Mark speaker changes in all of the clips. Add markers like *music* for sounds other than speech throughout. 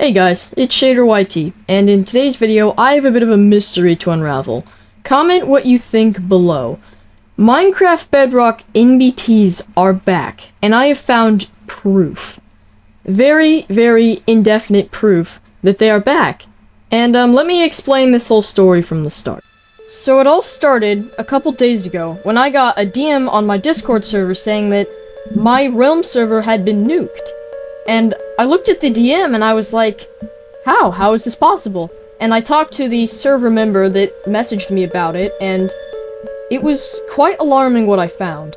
Speaker 1: Hey guys, it's Shader YT, and in today's video, I have a bit of a mystery to unravel. Comment what you think below. Minecraft Bedrock NBTs are back, and I have found proof. Very, very indefinite proof that they are back. And um, let me explain this whole story from the start. So it all started a couple days ago when I got a DM on my Discord server saying that my Realm server had been nuked. And I looked at the DM and I was like, how? How is this possible? And I talked to the server member that messaged me about it, and it was quite alarming what I found.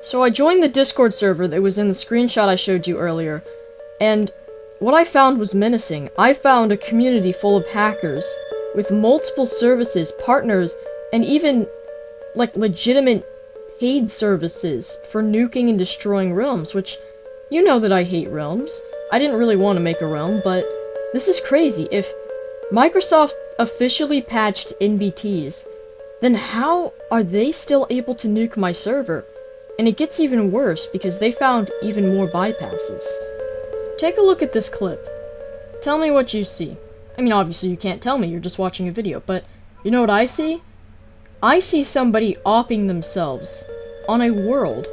Speaker 1: So I joined the Discord server that was in the screenshot I showed you earlier, and what I found was menacing. I found a community full of hackers with multiple services, partners, and even like legitimate paid services for nuking and destroying realms, which you know that I hate realms. I didn't really want to make a realm, but this is crazy. If Microsoft officially patched NBTs, then how are they still able to nuke my server? And it gets even worse because they found even more bypasses. Take a look at this clip. Tell me what you see. I mean, obviously you can't tell me, you're just watching a video, but you know what I see? I see somebody opping themselves on a world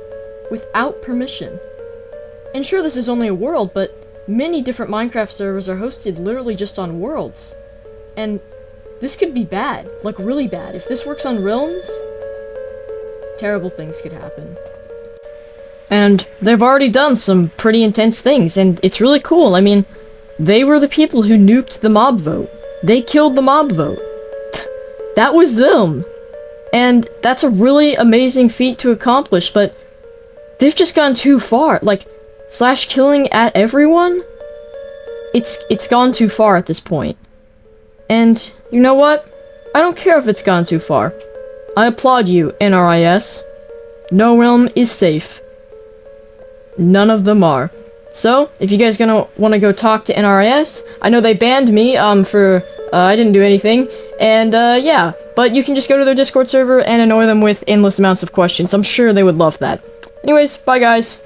Speaker 1: without permission. And sure, this is only a world, but many different Minecraft servers are hosted literally just on worlds. And this could be bad, like really bad. If this works on realms, terrible things could happen. And they've already done some pretty intense things, and it's really cool. I mean, they were the people who nuked the mob vote. They killed the mob vote. *laughs* that was them. And that's a really amazing feat to accomplish, but they've just gone too far. Like, slash killing at everyone? It's it's gone too far at this point. And you know what? I don't care if it's gone too far. I applaud you, NRIS. No realm is safe. None of them are. So, if you guys gonna want to go talk to NRIS, I know they banned me um for uh, I didn't do anything, and uh, yeah, but you can just go to their Discord server and annoy them with endless amounts of questions. I'm sure they would love that. Anyways, bye guys.